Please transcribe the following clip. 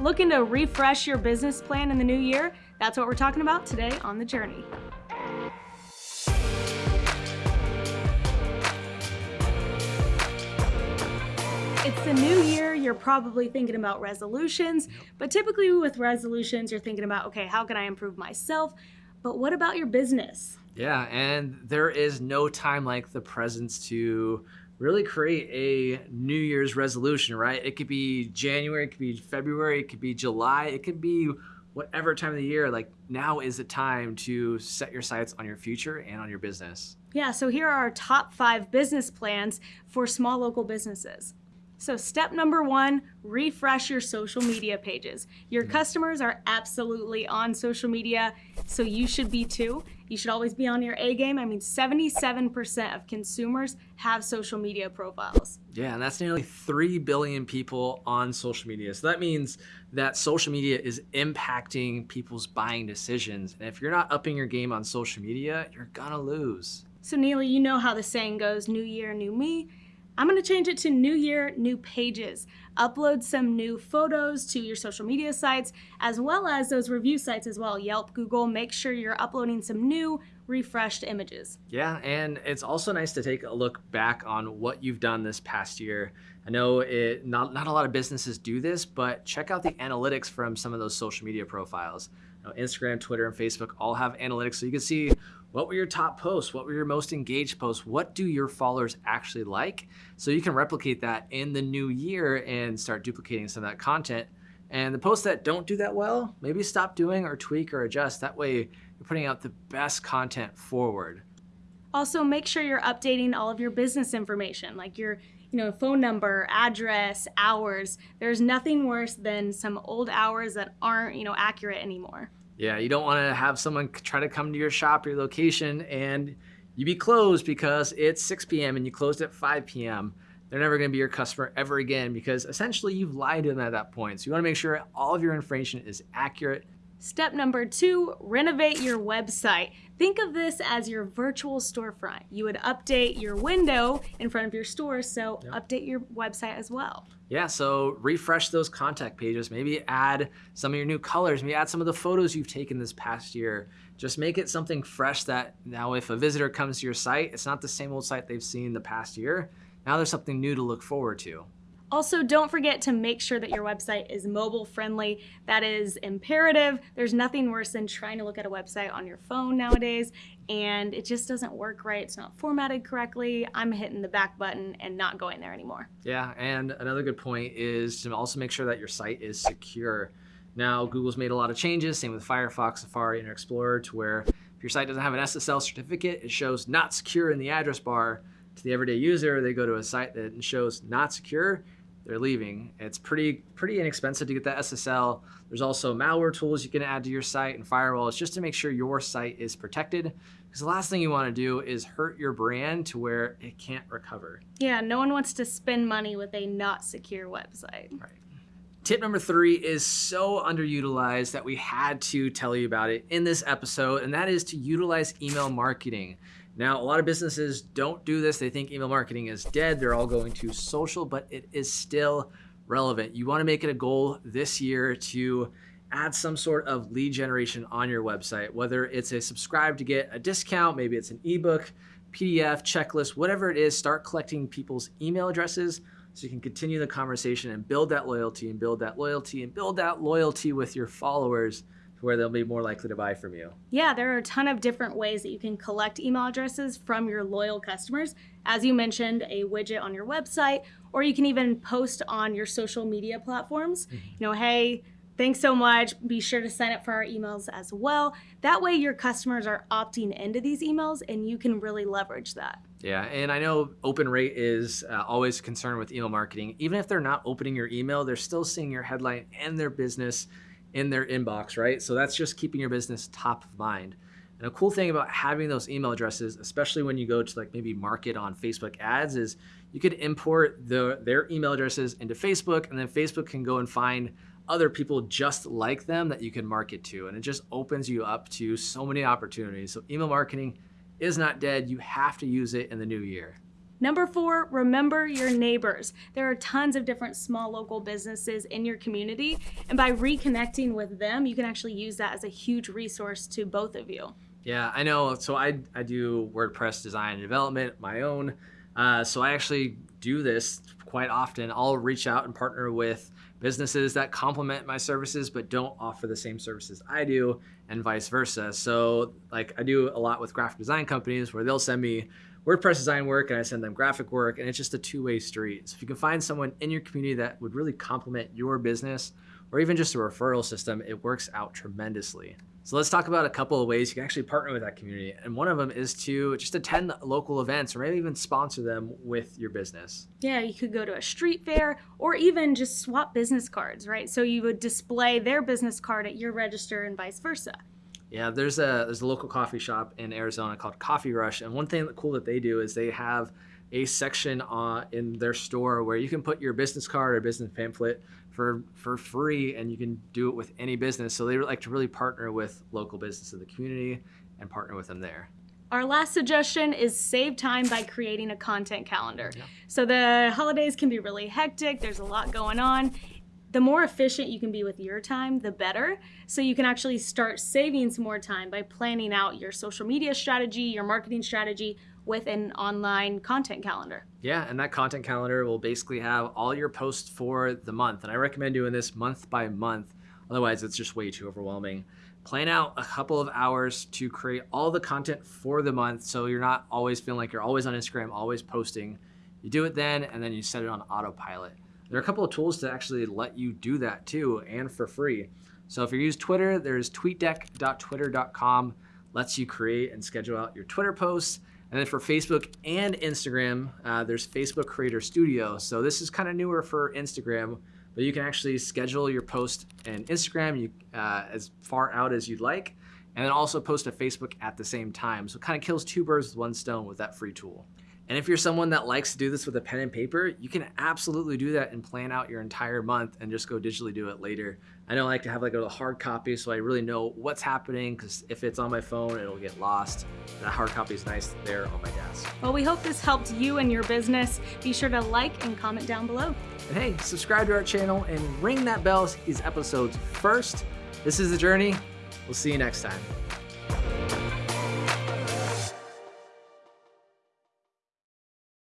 Looking to refresh your business plan in the new year? That's what we're talking about today on The Journey. It's the new year, you're probably thinking about resolutions, but typically with resolutions, you're thinking about, okay, how can I improve myself? But what about your business? Yeah, and there is no time like the present to really create a New Year's resolution, right? It could be January, it could be February, it could be July, it could be whatever time of the year. Like now is the time to set your sights on your future and on your business. Yeah, so here are our top five business plans for small local businesses. So step number one, refresh your social media pages. Your customers are absolutely on social media, so you should be too. You should always be on your A game. I mean, 77% of consumers have social media profiles. Yeah, and that's nearly 3 billion people on social media. So that means that social media is impacting people's buying decisions. And if you're not upping your game on social media, you're gonna lose. So Neely, you know how the saying goes, new year, new me. I'm gonna change it to new year, new pages. Upload some new photos to your social media sites, as well as those review sites as well, Yelp, Google. Make sure you're uploading some new, refreshed images. Yeah, and it's also nice to take a look back on what you've done this past year. I know it not, not a lot of businesses do this, but check out the analytics from some of those social media profiles. Instagram, Twitter, and Facebook all have analytics so you can see what were your top posts? What were your most engaged posts? What do your followers actually like? So you can replicate that in the new year and start duplicating some of that content. And the posts that don't do that well, maybe stop doing or tweak or adjust. That way you're putting out the best content forward. Also, make sure you're updating all of your business information, like your you know, phone number, address, hours. There's nothing worse than some old hours that aren't, you know, accurate anymore. Yeah, you don't want to have someone try to come to your shop, your location, and you be closed because it's 6 p.m. and you closed at 5 p.m. They're never going to be your customer ever again because essentially you've lied to them at that point. So you want to make sure all of your information is accurate Step number two, renovate your website. Think of this as your virtual storefront. You would update your window in front of your store, so yep. update your website as well. Yeah, so refresh those contact pages. Maybe add some of your new colors. Maybe add some of the photos you've taken this past year. Just make it something fresh that now if a visitor comes to your site, it's not the same old site they've seen the past year. Now there's something new to look forward to. Also, don't forget to make sure that your website is mobile friendly. That is imperative. There's nothing worse than trying to look at a website on your phone nowadays and it just doesn't work right. It's not formatted correctly. I'm hitting the back button and not going there anymore. Yeah, and another good point is to also make sure that your site is secure. Now, Google's made a lot of changes, same with Firefox, Safari, and Explorer, to where if your site doesn't have an SSL certificate, it shows not secure in the address bar. To the everyday user, they go to a site that shows not secure, they're leaving. It's pretty pretty inexpensive to get that SSL. There's also malware tools you can add to your site and firewalls just to make sure your site is protected. Because the last thing you want to do is hurt your brand to where it can't recover. Yeah, no one wants to spend money with a not secure website. Right. Tip number three is so underutilized that we had to tell you about it in this episode, and that is to utilize email marketing. Now, a lot of businesses don't do this. They think email marketing is dead. They're all going to social, but it is still relevant. You want to make it a goal this year to add some sort of lead generation on your website, whether it's a subscribe to get a discount, maybe it's an ebook, PDF, checklist, whatever it is, start collecting people's email addresses so you can continue the conversation and build that loyalty and build that loyalty and build that loyalty with your followers where they'll be more likely to buy from you. Yeah, there are a ton of different ways that you can collect email addresses from your loyal customers. As you mentioned, a widget on your website, or you can even post on your social media platforms. Mm-hmm. You know, hey, thanks so much. Be sure to sign up for our emails as well. That way, your customers are opting into these emails and you can really leverage that. Yeah, and I know open rate is uh, always concerned with email marketing. Even if they're not opening your email, they're still seeing your headline and their business in their inbox, right? So that's just keeping your business top of mind. And a cool thing about having those email addresses, especially when you go to like maybe market on Facebook ads, is you could import the, their email addresses into Facebook, and then Facebook can go and find other people just like them that you can market to. And it just opens you up to so many opportunities. So email marketing is not dead. You have to use it in the new year. Number four, remember your neighbors. There are tons of different small local businesses in your community, and by reconnecting with them, you can actually use that as a huge resource to both of you. Yeah, I know. So I, I do WordPress design and development, my own. Uh, so I actually do this quite often. I'll reach out and partner with businesses that complement my services but don't offer the same services I do and vice versa. So like I do a lot with graphic design companies where they'll send me WordPress design work and I send them graphic work and it's just a two-way street. So if you can find someone in your community that would really complement your business or even just a referral system, it works out tremendously. So let's talk about a couple of ways you can actually partner with that community. And one of them is to just attend local events or maybe even sponsor them with your business. Yeah, you could go to a street fair or even just swap business cards, right? So you would display their business card at your register and vice versa. Yeah, there's a there's a local coffee shop in Arizona called Coffee Rush, and one thing that cool that they do is they have a section uh, in their store where you can put your business card or business pamphlet for for free, and you can do it with any business. So they like to really partner with local business in the community and partner with them there. Our last suggestion is save time by creating a content calendar. Yeah. So the holidays can be really hectic. There's a lot going on the more efficient you can be with your time, the better. So you can actually start saving some more time by planning out your social media strategy, your marketing strategy with an online content calendar. Yeah, and that content calendar will basically have all your posts for the month. And I recommend doing this month by month. Otherwise, it's just way too overwhelming. Plan out a couple of hours to create all the content for the month so you're not always feeling like you're always on Instagram, always posting. You do it then, and then you set it on autopilot. There are a couple of tools to actually let you do that too and for free. So if you use Twitter, there's tweetdeck.twitter.com, lets you create and schedule out your Twitter posts. And then for Facebook and Instagram, uh, there's Facebook Creator Studio. So this is kind of newer for Instagram, but you can actually schedule your post in Instagram you, uh, as far out as you'd like, and then also post to Facebook at the same time. So it kind of kills two birds with one stone with that free tool. And if you're someone that likes to do this with a pen and paper, you can absolutely do that and plan out your entire month and just go digitally do it later. I don't like to have like a hard copy so I really know what's happening because if it's on my phone, it'll get lost. That hard copy is nice there on my desk. Well, we hope this helped you and your business. Be sure to like and comment down below. And hey, subscribe to our channel and ring that bell so these episodes first. This is The Journey. We'll see you next time.